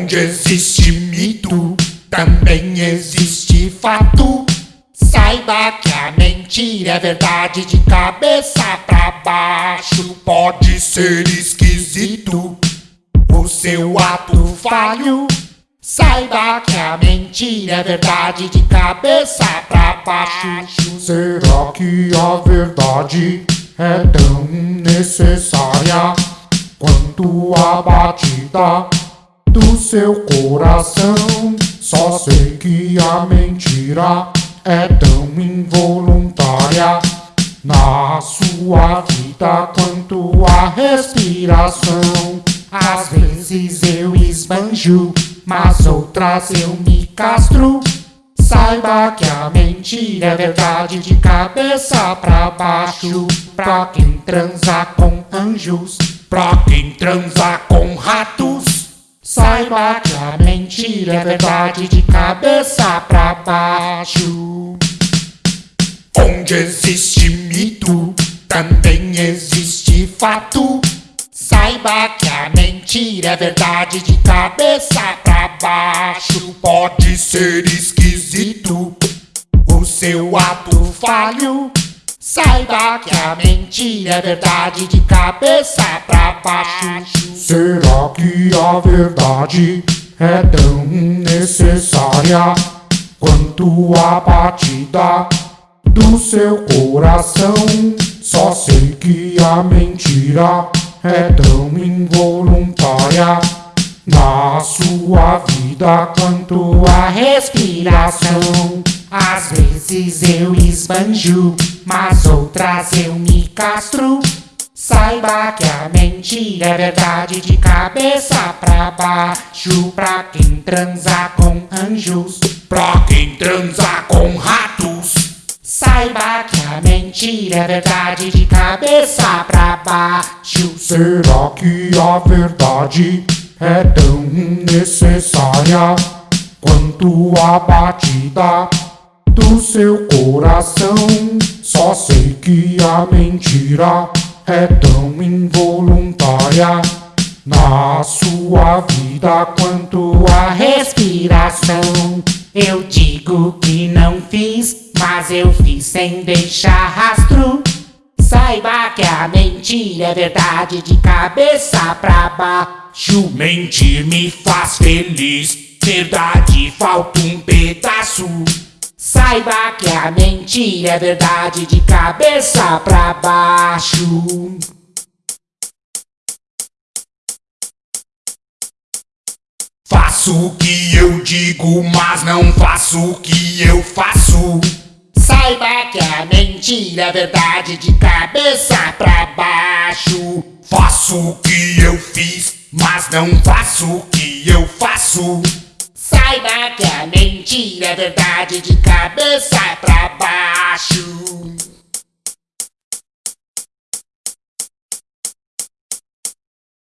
Onde existe mito, também existe fato. Saiba que a mentira é verdade de cabeça pra baixo. Pode ser esquisito o seu ato falho. Saiba que a mentira é verdade de cabeça pra baixo. Será que a verdade é tão necessária quanto a batida do seu coração? Só sei que a mentira é tão involuntária na sua vida quanto a respiração. Às vezes eu esbanjo, mas outras eu me castro. Saiba que a mentira é verdade de cabeça pra baixo. Pra quem transa com anjos, Pra quem transa com ratos, saiba que a mentira é verdade de cabeça pra baixo. onde existe mito, também existe fato. Saiba que a mentira é verdade de cabeça pra baixo. Pode ser esquisito o seu ato falho. Saiba que a mentira é verdade de cabeça pra baixo. Será que a verdade é tão necessária quanto a batida do seu coração? Só sei que a mentira é tão involuntária na sua vida quanto a respiração. Às vezes eu esbanjo, mas outras eu me castro. Saiba que a mentira é verdade de cabeça pra baixo. Pra quem transa com anjos, Pra quem transa com ratos, saiba que a mentira é verdade de cabeça pra baixo. Será que a verdade é tão necessária quanto a batida do seu coração? Que a mentira é tão involuntária na sua vida quanto a respiração. Eu digo que não fiz, mas eu fiz sem deixar rastro. Saiba que a mentira é verdade de cabeça pra baixo. mentir me faz feliz. Verdade falta um pedaço. Saiba que a mentira é verdade de cabeça pra baixo. Faço o que eu digo, mas não faço o que eu faço. Saiba que a mentira é verdade de cabeça pra baixo. Faço o que eu fiz, mas não faço o que eu faço. Saiba que a mentira é verdade de cabeça pra baixo.